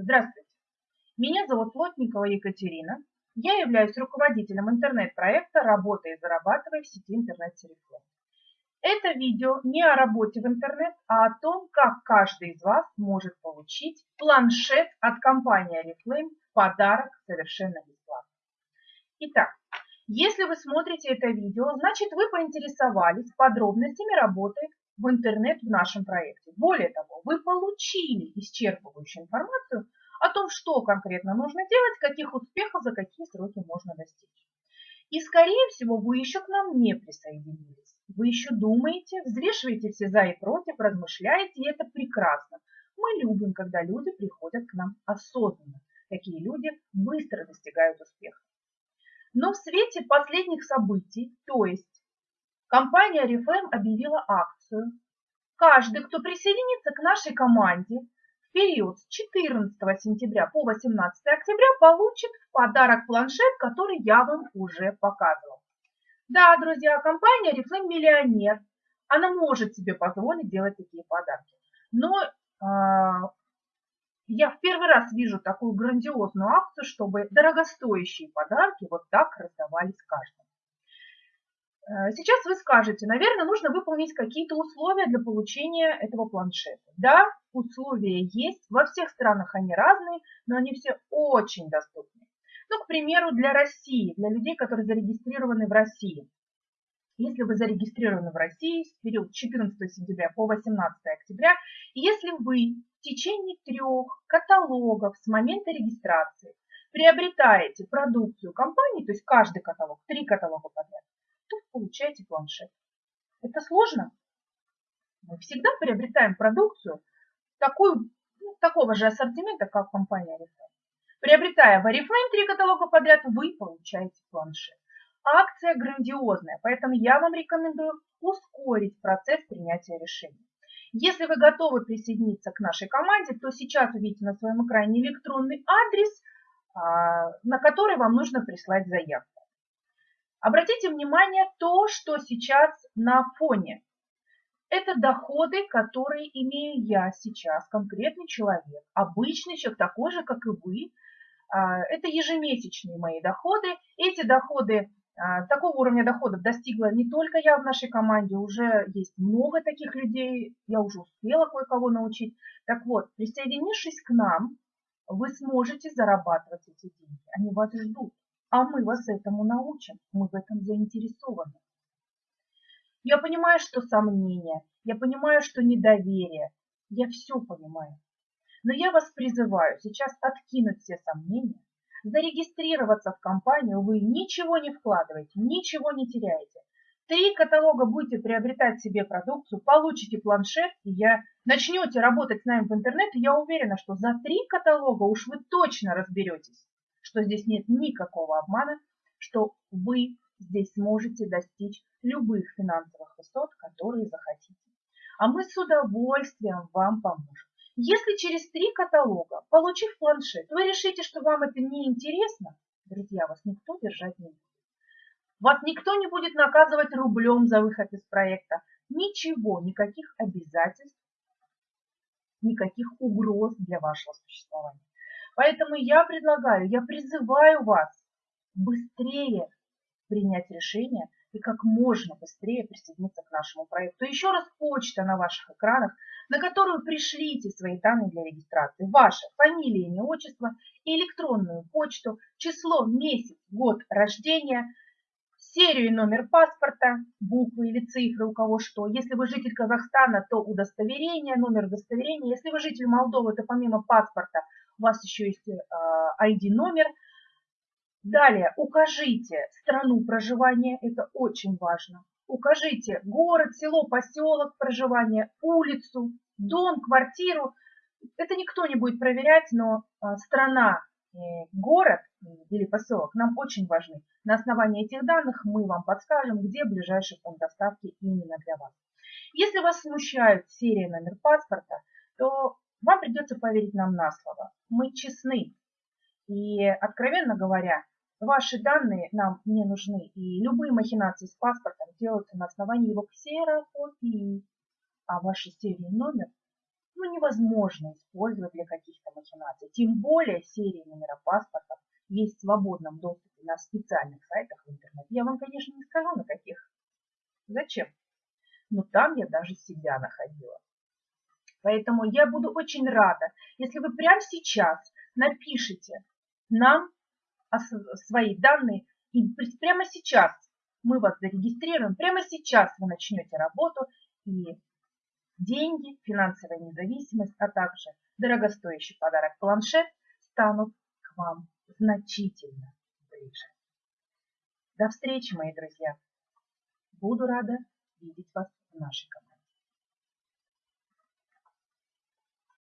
Здравствуйте, меня зовут Плотникова Екатерина. Я являюсь руководителем интернет-проекта «Работай и зарабатывай» в сети интернет-сервис. Это видео не о работе в интернет, а о том, как каждый из вас может получить планшет от компании Oriflame в подарок совершенно бесплатно. Итак, если вы смотрите это видео, значит вы поинтересовались подробностями работы в интернет в нашем проекте. Более того, вы получили исчерпывающую информацию о том, что конкретно нужно делать, каких успехов за какие сроки можно достичь. И, скорее всего, вы еще к нам не присоединились. Вы еще думаете, взвешиваете все за и против, размышляете, и это прекрасно. Мы любим, когда люди приходят к нам осознанно. Такие люди быстро достигают успеха. Но в свете последних событий, то есть компания Reframe объявила акцию. Каждый, кто присоединится к нашей команде в период с 14 сентября по 18 октября, получит в подарок планшет, который я вам уже показывала. Да, друзья, компания Reflame миллионер. Она может себе позволить делать такие подарки. Но э, я в первый раз вижу такую грандиозную акцию, чтобы дорогостоящие подарки вот так раздавались каждому. Э, сейчас вы скажете, наверное, нужно выполнить какие-то условия для получения этого планшета. Да, условия есть, во всех странах они разные, но они все очень доступны. Ну, к примеру, для России, для людей, которые зарегистрированы в России. Если вы зарегистрированы в России в период 14 сентября по 18 октября, если вы в течение трех каталогов с момента регистрации приобретаете продукцию компании, то есть каждый каталог, три каталога подряд, то получаете планшет. Это сложно? Мы всегда приобретаем продукцию такую, ну, такого же ассортимента, как компания Oriflame. Приобретая в Oriflame три каталога подряд, вы получаете планшет. Акция грандиозная, поэтому я вам рекомендую ускорить процесс принятия решений. Если вы готовы присоединиться к нашей команде, то сейчас увидите на своем экране электронный адрес, а, на который вам нужно прислать заявку. Обратите внимание то, что сейчас на фоне. Это доходы, которые имею я сейчас, конкретный человек, обычный человек, такой же, как и вы. А, это ежемесячные мои доходы. Эти доходы, а, такого уровня доходов достигла не только я в нашей команде, уже есть много таких людей, я уже успела кое-кого научить. Так вот, присоединившись к нам, вы сможете зарабатывать эти деньги. Они вас ждут. А мы вас этому научим, мы в этом заинтересованы. Я понимаю, что сомнения, я понимаю, что недоверие, я все понимаю. Но я вас призываю сейчас откинуть все сомнения, зарегистрироваться в компанию, вы ничего не вкладываете, ничего не теряете. Три каталога будете приобретать себе продукцию, получите планшет, и я начнете работать с нами в интернете, я уверена, что за три каталога уж вы точно разберетесь что здесь нет никакого обмана, что вы здесь сможете достичь любых финансовых высот, которые захотите. А мы с удовольствием вам поможем. Если через три каталога, получив планшет, вы решите, что вам это не интересно, друзья, вас никто держать не будет. Вас никто не будет наказывать рублем за выход из проекта. Ничего, никаких обязательств, никаких угроз для вашего существования. Поэтому я предлагаю, я призываю вас быстрее принять решение и как можно быстрее присоединиться к нашему проекту. Еще раз почта на ваших экранах, на которую пришлите свои данные для регистрации. Ваша фамилия, имя, отчество, электронную почту, число, месяц, год рождения, серию и номер паспорта, буквы или цифры, у кого что. Если вы житель Казахстана, то удостоверение, номер удостоверения. Если вы житель Молдовы, то помимо паспорта у вас еще есть ID-номер. Э, Далее укажите страну проживания, это очень важно. Укажите город, село, поселок проживания, улицу, дом, квартиру. Это никто не будет проверять, но э, страна, город или поселок нам очень важны. На основании этих данных мы вам подскажем, где ближайший пункт доставки именно для вас. Если вас смущает серия номер паспорта, то вам придется поверить нам на слово. Мы честны. И, откровенно говоря, ваши данные нам не нужны. И любые махинации с паспортом делаются на основании его ксерокопии. А ваши серии номер ну, невозможно использовать для каких-то махинаций. Тем более серии номера паспортов есть в свободном доступе на специальных сайтах в интернете. Я вам, конечно, не скажу, на каких. Зачем? Но там я даже себя находила. Поэтому я буду очень рада, если вы прямо сейчас напишите нам свои данные, и прямо сейчас мы вас зарегистрируем, прямо сейчас вы начнете работу, и деньги, финансовая независимость, а также дорогостоящий подарок планшет станут к вам значительно ближе. До встречи, мои друзья! Буду рада видеть вас в нашей команде.